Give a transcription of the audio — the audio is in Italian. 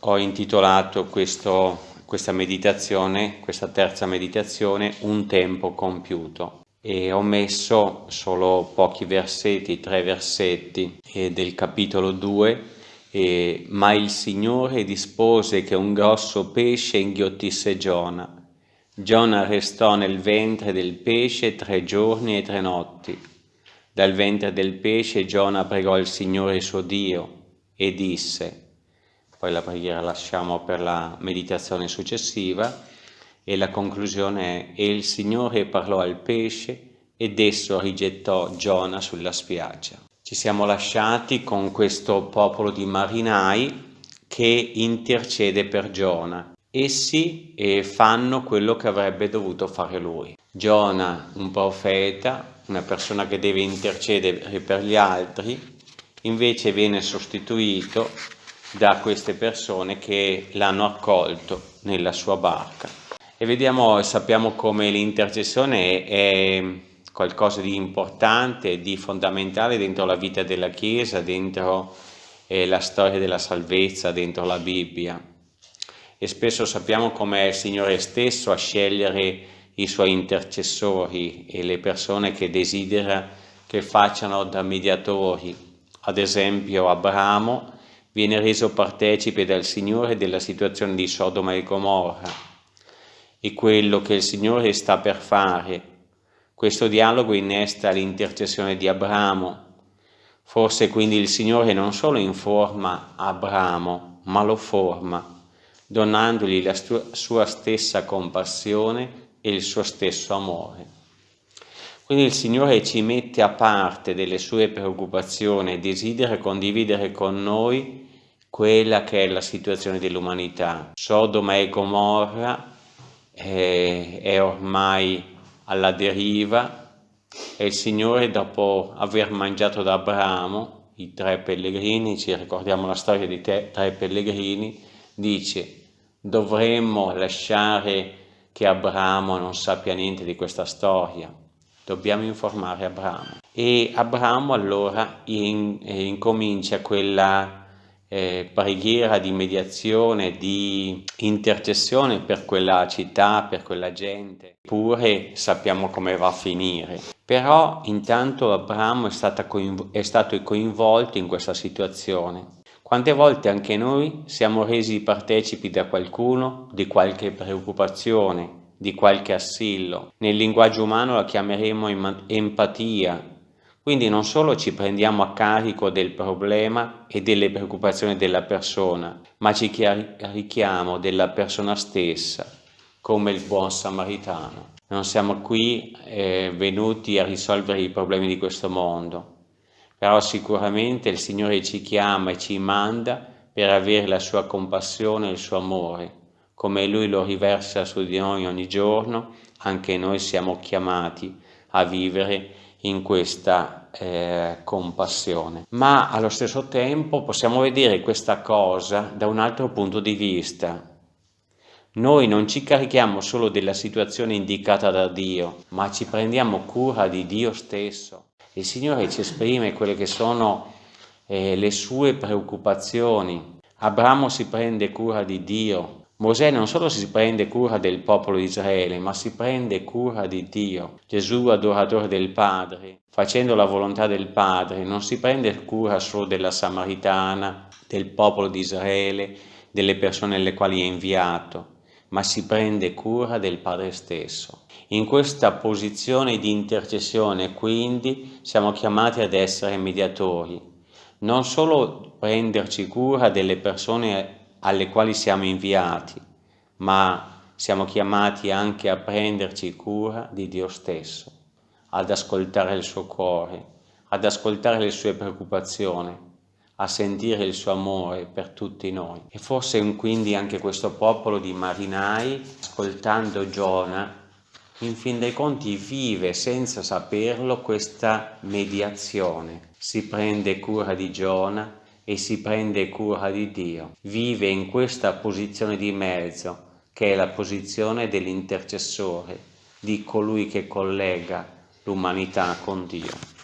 ho intitolato questo, questa meditazione, questa terza meditazione, Un tempo compiuto e ho messo solo pochi versetti, tre versetti del capitolo 2 e, ma il Signore dispose che un grosso pesce inghiottisse Giona. Giona restò nel ventre del pesce tre giorni e tre notti. Dal ventre del pesce Giona pregò il Signore suo Dio e disse, poi la preghiera lasciamo per la meditazione successiva, e la conclusione è, e il Signore parlò al pesce ed esso rigettò Giona sulla spiaggia. Ci siamo lasciati con questo popolo di marinai che intercede per Giona. Essi eh, fanno quello che avrebbe dovuto fare lui. Giona, un profeta, una persona che deve intercedere per gli altri, invece viene sostituito da queste persone che l'hanno accolto nella sua barca. E vediamo sappiamo come l'intercessione è qualcosa di importante, di fondamentale dentro la vita della Chiesa, dentro eh, la storia della salvezza, dentro la Bibbia. E spesso sappiamo come è il Signore stesso a scegliere i suoi intercessori e le persone che desidera che facciano da mediatori. Ad esempio Abramo viene reso partecipe dal Signore della situazione di Sodoma e Gomorra e quello che il Signore sta per fare questo dialogo innesta l'intercessione di Abramo. Forse quindi il Signore non solo informa Abramo, ma lo forma, donandogli la sua stessa compassione e il suo stesso amore. Quindi il Signore ci mette a parte delle sue preoccupazioni e desidera condividere con noi quella che è la situazione dell'umanità. Sodoma e Gomorra è, è ormai alla deriva e il Signore dopo aver mangiato da Abramo i tre pellegrini, ci ricordiamo la storia dei tre pellegrini, dice dovremmo lasciare che Abramo non sappia niente di questa storia, dobbiamo informare Abramo. E Abramo allora in, eh, incomincia quella eh, preghiera di mediazione, di intercessione per quella città, per quella gente. Eppure sappiamo come va a finire. Però intanto Abramo è, è stato coinvolto in questa situazione. Quante volte anche noi siamo resi partecipi da qualcuno di qualche preoccupazione, di qualche assillo. Nel linguaggio umano la chiameremo empatia, quindi non solo ci prendiamo a carico del problema e delle preoccupazioni della persona, ma ci carichiamo della persona stessa, come il buon samaritano. Non siamo qui eh, venuti a risolvere i problemi di questo mondo, però sicuramente il Signore ci chiama e ci manda per avere la sua compassione e il suo amore. Come Lui lo riversa su di noi ogni giorno, anche noi siamo chiamati a vivere in questa eh, compassione. Ma allo stesso tempo possiamo vedere questa cosa da un altro punto di vista. Noi non ci carichiamo solo della situazione indicata da Dio, ma ci prendiamo cura di Dio stesso. Il Signore ci esprime quelle che sono eh, le sue preoccupazioni. Abramo si prende cura di Dio, Mosè non solo si prende cura del popolo di Israele, ma si prende cura di Dio. Gesù, adoratore del Padre, facendo la volontà del Padre, non si prende cura solo della Samaritana, del popolo di Israele, delle persone alle quali è inviato, ma si prende cura del Padre stesso. In questa posizione di intercessione, quindi, siamo chiamati ad essere mediatori, non solo prenderci cura delle persone alle quali siamo inviati, ma siamo chiamati anche a prenderci cura di Dio stesso, ad ascoltare il suo cuore, ad ascoltare le sue preoccupazioni, a sentire il suo amore per tutti noi. E forse quindi anche questo popolo di marinai, ascoltando Giona, in fin dei conti vive senza saperlo questa mediazione. Si prende cura di Giona, e si prende cura di Dio. Vive in questa posizione di mezzo, che è la posizione dell'intercessore, di colui che collega l'umanità con Dio.